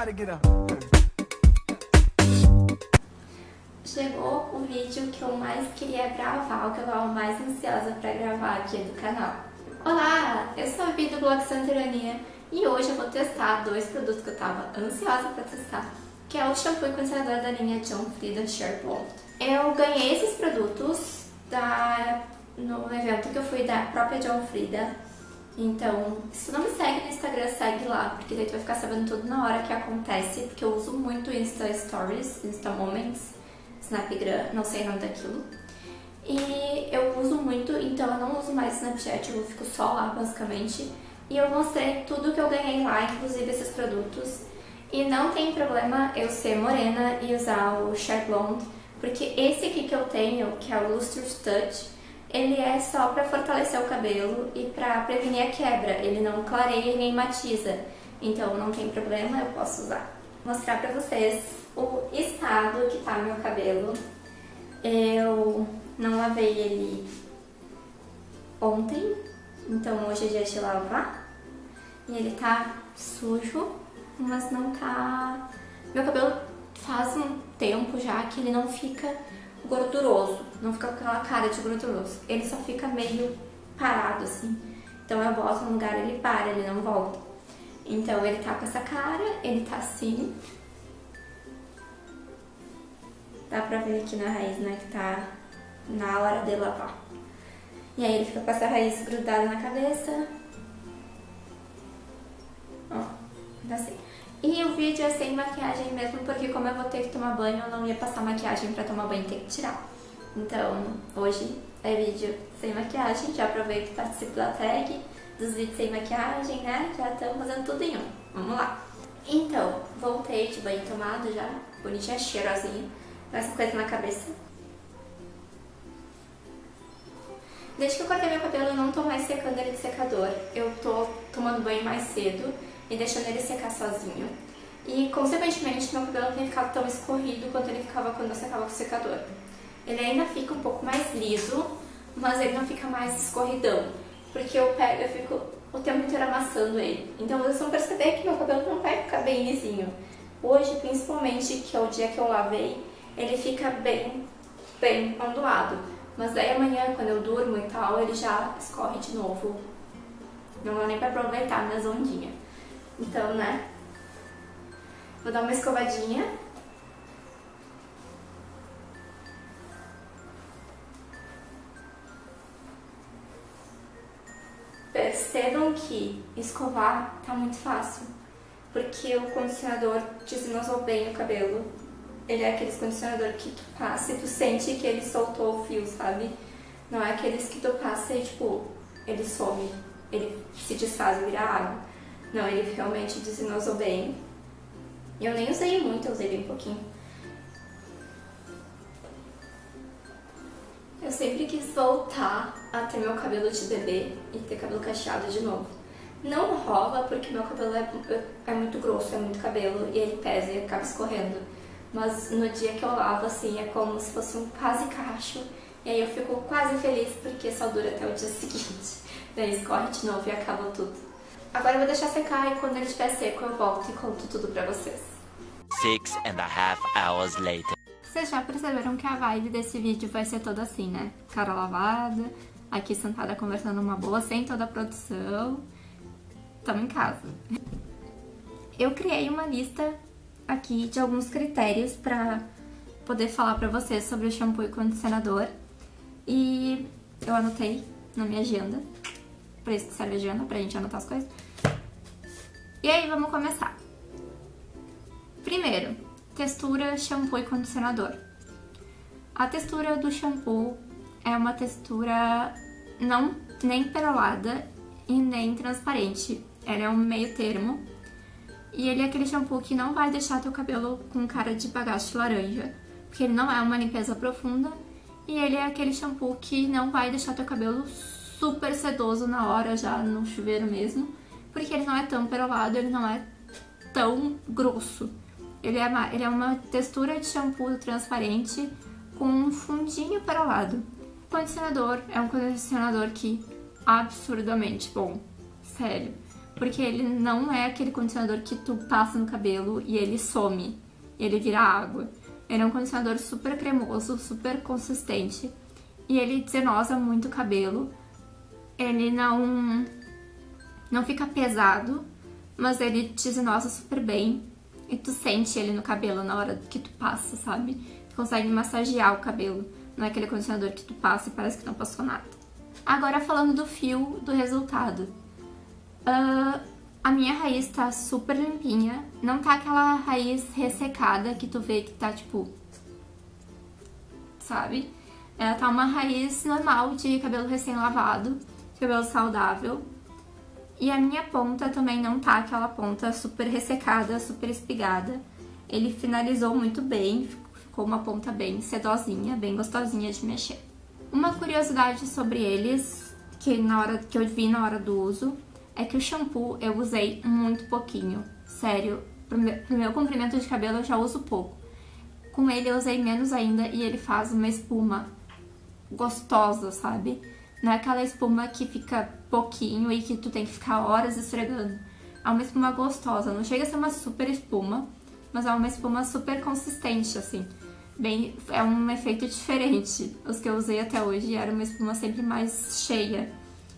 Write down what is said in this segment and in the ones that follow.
Get up. Chegou o vídeo que eu mais queria gravar, o que eu estava mais ansiosa para gravar aqui do canal. Olá, eu sou a Vi do blog Santerania e hoje eu vou testar dois produtos que eu estava ansiosa para testar, que é o shampoo e condicionador da linha John Frieda Blonde. Eu ganhei esses produtos da, no evento que eu fui da própria John Frieda, então se tu não me segue no Instagram, segue lá, porque daí tu vai ficar sabendo tudo na hora que acontece, porque eu uso muito Insta Stories, Insta Moments, Snapgram, não sei o nome daquilo. E eu uso muito, então eu não uso mais Snapchat, eu fico só lá basicamente. E eu mostrei tudo que eu ganhei lá, inclusive esses produtos. E não tem problema eu ser morena e usar o Share Blonde, porque esse aqui que eu tenho, que é o Lustrous Touch, ele é só para fortalecer o cabelo e para prevenir a quebra, ele não clareia nem matiza. Então não tem problema, eu posso usar. Vou mostrar pra vocês o estado que tá meu cabelo. Eu não lavei ele ontem, então hoje é dia de lavar. E ele tá sujo, mas não tá... Meu cabelo faz um tempo já que ele não fica gorduroso, não fica com aquela cara de gorduroso. Ele só fica meio parado assim. Então eu boto no lugar ele para, ele não volta. Então ele tá com essa cara, ele tá assim, Dá pra ver aqui na raiz, né, que tá na hora de lavar. E aí ele fica com essa raiz grudada na cabeça. Ó, assim. E o vídeo é sem maquiagem mesmo, porque como eu vou ter que tomar banho, eu não ia passar maquiagem pra tomar banho e ter que tirar. Então, hoje é vídeo sem maquiagem, já aproveito e participo da tag dos vídeos sem maquiagem, né? Já estamos fazendo tudo em um. Vamos lá. Então, voltei de banho tomado já, bonitinha, cheirosinha essa coisa na cabeça. Desde que eu cortei meu cabelo, eu não tô mais secando ele de secador. Eu tô tomando banho mais cedo e deixando ele secar sozinho. E, consequentemente, meu cabelo tem ficado tão escorrido quanto ele ficava quando eu secava com o secador. Ele ainda fica um pouco mais liso, mas ele não fica mais escorridão. Porque eu pego, eu fico o tempo inteiro amassando ele. Então vocês vão perceber que meu cabelo não vai ficar bem lisinho. Hoje, principalmente, que é o dia que eu lavei, ele fica bem, bem ondulado. Mas daí amanhã, quando eu durmo e tal, ele já escorre de novo. Não dá nem pra aproveitar minhas ondinhas. Então, né? Vou dar uma escovadinha. Percebam que escovar tá muito fácil, porque o condicionador desenosou bem o cabelo ele é aqueles condicionador que tu passa e tu sente que ele soltou o fio, sabe? Não é aqueles que tu passa e, tipo, ele some, ele se desfaz vira água. Não, ele realmente desinosou bem. Eu nem usei muito, eu usei bem pouquinho. Eu sempre quis voltar a ter meu cabelo de bebê e ter cabelo cacheado de novo. Não rola porque meu cabelo é, é muito grosso, é muito cabelo e ele pesa e acaba escorrendo mas no dia que eu lavo, assim, é como se fosse um quase cacho, e aí eu fico quase feliz porque só dura até o dia seguinte. Daí escorre de novo e acaba tudo. Agora eu vou deixar secar e quando ele estiver seco eu volto e conto tudo pra vocês. Six and a half hours later. Vocês já perceberam que a vibe desse vídeo vai ser toda assim, né? Cara lavada, aqui sentada conversando uma boa, sem toda a produção. Tamo em casa. Eu criei uma lista aqui de alguns critérios para poder falar para vocês sobre o shampoo e condicionador. E eu anotei na minha agenda, para isso que serve a agenda, pra gente anotar as coisas. E aí, vamos começar. Primeiro, textura, shampoo e condicionador. A textura do shampoo é uma textura não nem perolada e nem transparente. Ela é um meio termo e ele é aquele shampoo que não vai deixar teu cabelo com cara de bagaço laranja, porque ele não é uma limpeza profunda. E ele é aquele shampoo que não vai deixar teu cabelo super sedoso na hora, já no chuveiro mesmo, porque ele não é tão perolado, ele não é tão grosso. Ele é, uma, ele é uma textura de shampoo transparente com um fundinho perolado. O condicionador é um condicionador que absurdamente bom, sério. porque ele não é aquele condicionador que tu passa no cabelo e ele some, ele vira água. Ele é um condicionador super cremoso, super consistente, e ele desenosa muito o cabelo. Ele não não fica pesado, mas ele desenosa super bem. E tu sente ele no cabelo na hora que tu passa, sabe? Tu consegue massagear o cabelo. Não é aquele condicionador que tu passa e parece que não passou nada. Agora falando do fio, do resultado. Uh, a minha raiz tá super limpinha. Não tá aquela raiz ressecada que tu vê que tá tipo... Sabe? Ela tá uma raiz normal de cabelo recém-lavado, cabelo saudável. E a minha ponta também não tá aquela ponta super ressecada, super espigada. Ele finalizou muito bem, ficou uma ponta bem sedosinha, bem gostosinha de mexer. Uma curiosidade sobre eles, que, na hora, que eu vi na hora do uso, é que o shampoo eu usei muito pouquinho. Sério, pro meu, pro meu comprimento de cabelo eu já uso pouco. Com ele eu usei menos ainda e ele faz uma espuma gostosa, sabe? Não é aquela espuma que fica pouquinho e que tu tem que ficar horas esfregando. É uma espuma gostosa, não chega a ser uma super espuma, mas é uma espuma super consistente, assim. Bem, é um efeito diferente. Os que eu usei até hoje era uma espuma sempre mais cheia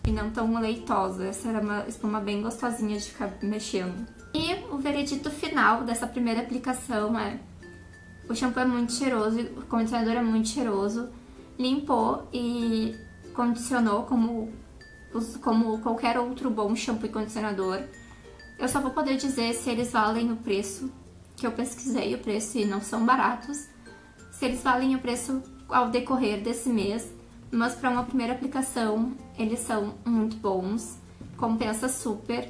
e não tão leitosa. Essa era uma espuma bem gostosinha de ficar mexendo. E o veredito final dessa primeira aplicação é... O shampoo é muito cheiroso, o condicionador é muito cheiroso, limpou e condicionou como, como qualquer outro bom shampoo e condicionador. Eu só vou poder dizer se eles valem o preço, que eu pesquisei o preço e não são baratos, se eles valem o preço ao decorrer desse mês, mas para uma primeira aplicação eles são muito bons, compensa super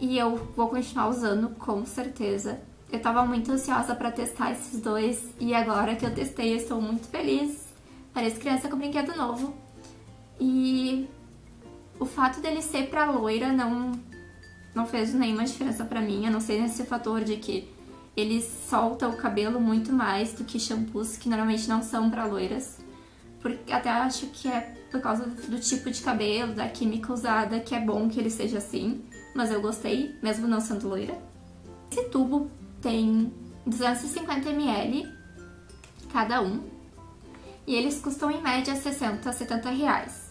e eu vou continuar usando com certeza. Eu tava muito ansiosa para testar esses dois e agora que eu testei eu estou muito feliz. Parece criança com brinquedo novo. E o fato dele ser pra loira não, não fez nenhuma diferença pra mim, a não ser nesse fator de que ele solta o cabelo muito mais do que shampoos que normalmente não são pra loiras. Porque até acho que é por causa do tipo de cabelo, da química usada, que é bom que ele seja assim. Mas eu gostei, mesmo não sendo loira. Esse tubo tem 250ml cada um. E eles custam em média 60 a 70 reais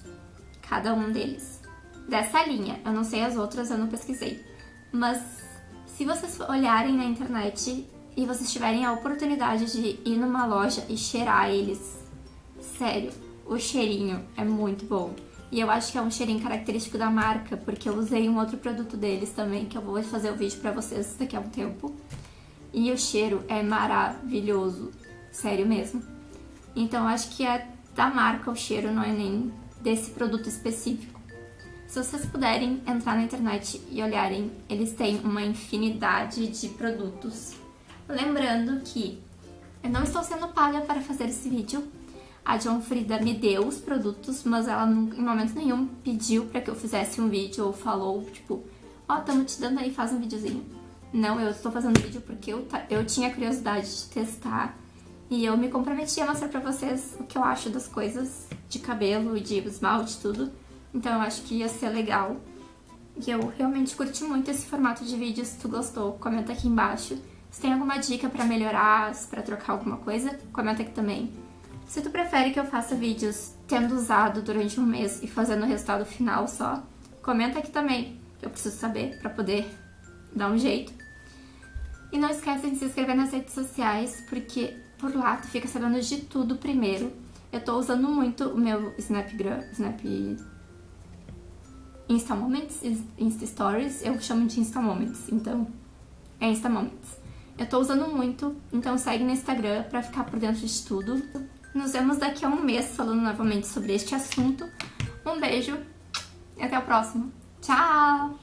cada um deles. Dessa linha, eu não sei as outras, eu não pesquisei. Mas se vocês olharem na internet e vocês tiverem a oportunidade de ir numa loja e cheirar eles, sério, o cheirinho é muito bom. E eu acho que é um cheirinho característico da marca, porque eu usei um outro produto deles também, que eu vou fazer o vídeo pra vocês daqui a um tempo. E o cheiro é maravilhoso, sério mesmo. Então eu acho que é da marca o cheiro, não é nem desse produto específico. Se vocês puderem entrar na internet e olharem, eles têm uma infinidade de produtos. Lembrando que eu não estou sendo paga para fazer esse vídeo. A John Frida me deu os produtos, mas ela em momento nenhum pediu para que eu fizesse um vídeo ou falou, tipo, ó, oh, estamos te dando aí, faz um videozinho. Não, eu estou fazendo vídeo porque eu, eu tinha curiosidade de testar e eu me comprometi a mostrar pra vocês o que eu acho das coisas de cabelo, de esmalte, tudo. Então eu acho que ia ser legal. E eu realmente curti muito esse formato de vídeo. Se tu gostou, comenta aqui embaixo. Se tem alguma dica pra melhorar, pra trocar alguma coisa, comenta aqui também. Se tu prefere que eu faça vídeos tendo usado durante um mês e fazendo o resultado final só, comenta aqui também, que eu preciso saber pra poder dar um jeito. E não esquece de se inscrever nas redes sociais, porque por lá tu fica sabendo de tudo primeiro. Eu tô usando muito o meu Snapgram, Snap... Insta Moments, Insta Stories, eu chamo de Insta Moments, então é Insta Moments. Eu tô usando muito, então segue no Instagram pra ficar por dentro de tudo. Nos vemos daqui a um mês falando novamente sobre este assunto. Um beijo e até o próximo. Tchau!